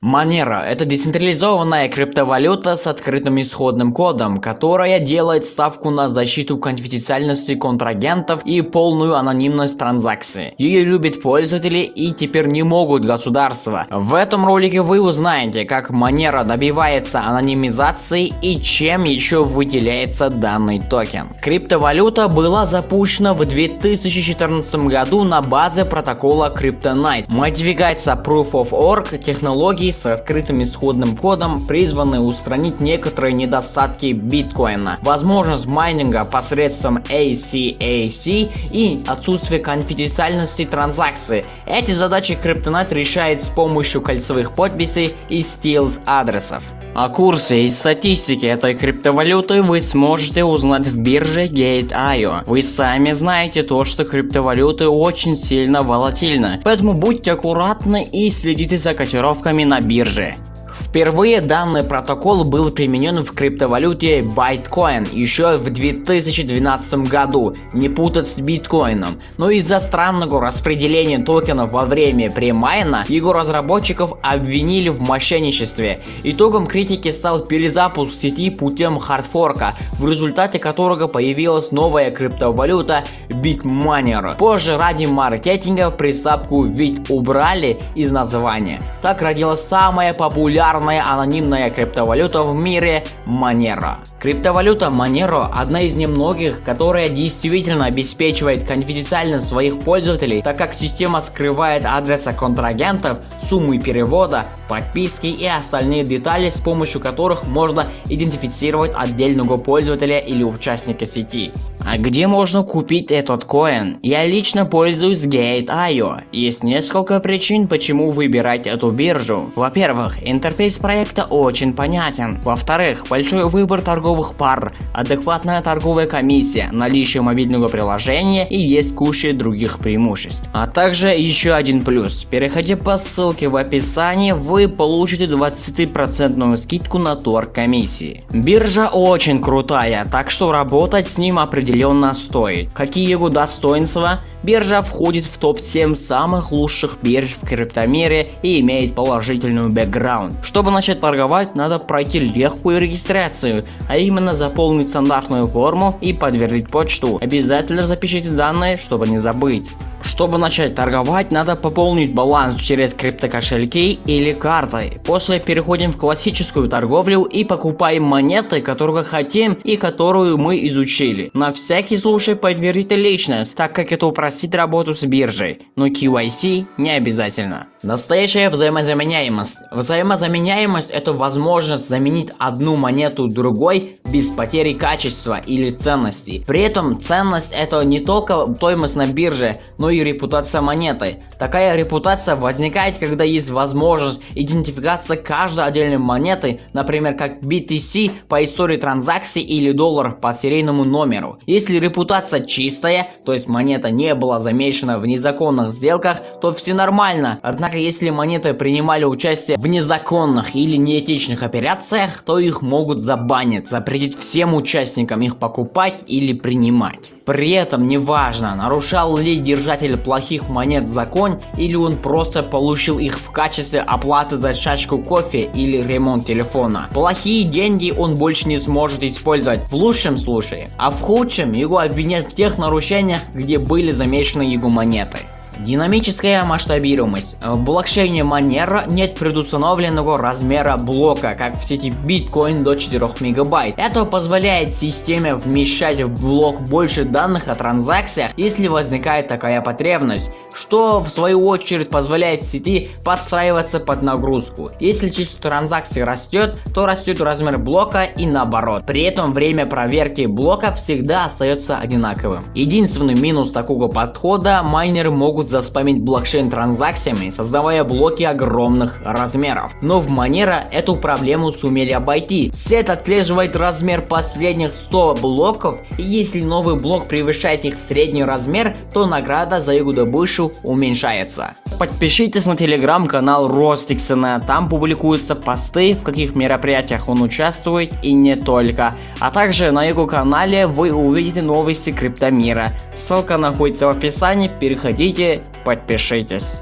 Monero – это децентрализованная криптовалюта с открытым исходным кодом, которая делает ставку на защиту конфиденциальности контрагентов и полную анонимность транзакций. Ее любят пользователи и теперь не могут государства. В этом ролике вы узнаете, как Monero добивается анонимизации и чем еще выделяется данный токен. Криптовалюта была запущена в 2014 году на базе протокола Kryptonite. Модификация Proof of Work технологии с открытым исходным кодом призваны устранить некоторые недостатки биткоина, возможность майнинга посредством ACAC и отсутствие конфиденциальности транзакции. Эти задачи Kryptonite решает с помощью кольцевых подписей и стилс адресов. О курсе и статистике этой криптовалюты вы сможете узнать в бирже Gate.io. Вы сами знаете то, что криптовалюты очень сильно волатильны, поэтому будьте аккуратны и следите за котировками на бирже. Впервые данный протокол был применен в криптовалюте Bitcoin еще в 2012 году, не путать с биткоином, но из-за странного распределения токенов во время премайна его разработчиков обвинили в мошенничестве. Итогом критики стал перезапуск сети путем хардфорка, в результате которого появилась новая криптовалюта Bitmaner. Позже ради маркетинга приставку ведь убрали из названия. Так родилась самая популярная популярная анонимная криптовалюта в мире Monero. Криптовалюта Monero одна из немногих, которая действительно обеспечивает конфиденциальность своих пользователей, так как система скрывает адресы контрагентов, суммы перевода, подписки и остальные детали, с помощью которых можно идентифицировать отдельного пользователя или участника сети. А где можно купить этот коин? Я лично пользуюсь Gate.io. Есть несколько причин, почему выбирать эту биржу. Во-первых, интерфейс проекта очень понятен. Во-вторых, большой выбор торговых пар, адекватная торговая комиссия, наличие мобильного приложения и есть куча других преимуществ. А также еще один плюс. Переходя по ссылке в описании, вы получите 20% скидку на торг комиссии. Биржа очень крутая, так что работать с ним определенно стоит. Какие его достоинства? Биржа входит в топ-7 самых лучших бирж в криптомире и имеет положительную бэкграунд. Чтобы начать торговать, надо пройти легкую регистрацию, а именно заполнить стандартную форму и подтвердить почту. Обязательно запишите данные, чтобы не забыть. Чтобы начать торговать, надо пополнить баланс через криптокошельки или картой. После переходим в классическую торговлю и покупаем монеты, которые хотим и которую мы изучили. На всякий случай подтвердите личность, так как это упростит работу с биржей, но KYC не обязательно. Настоящая взаимозаменяемость. Взаимозаменяемость это возможность заменить одну монету другой без потери качества или ценности. При этом ценность это не только стоимость на бирже, но и репутация монеты. Такая репутация возникает, когда есть возможность идентификации каждой отдельной монеты, например как BTC по истории транзакций или доллар по серийному номеру. Если репутация чистая, то есть монета не была замешана в незаконных сделках, то все нормально. Однако, если монеты принимали участие в незаконных или неэтичных операциях, то их могут забанить, запретить всем участникам их покупать или принимать. При этом неважно, нарушал ли держатель плохих монет закон или он просто получил их в качестве оплаты за чашку кофе или ремонт телефона. Плохие деньги он больше не сможет использовать в лучшем случае, а в худшем его обвинят в тех нарушениях, где были замешаны его монеты. Динамическая масштабируемость. В блокчейне Monero нет предустановленного размера блока, как в сети Bitcoin до 4 мегабайт. Это позволяет системе вмещать в блок больше данных о транзакциях, если возникает такая потребность, что в свою очередь позволяет сети подстраиваться под нагрузку. Если число транзакций растет, то растет размер блока и наоборот. При этом время проверки блока всегда остается одинаковым. Единственный минус такого подхода майнеры могут могут заспамить блокчейн транзакциями, создавая блоки огромных размеров. Но в Monero эту проблему сумели обойти. Сет отслеживает размер последних 100 блоков и если новый блок превышает их средний размер, то награда за его добычу уменьшается. Подпишитесь на телеграм-канал Ростиксона, там публикуются посты, в каких мероприятиях он участвует и не только. А также на его канале вы увидите новости криптомира. Ссылка находится в описании, переходите, подпишитесь.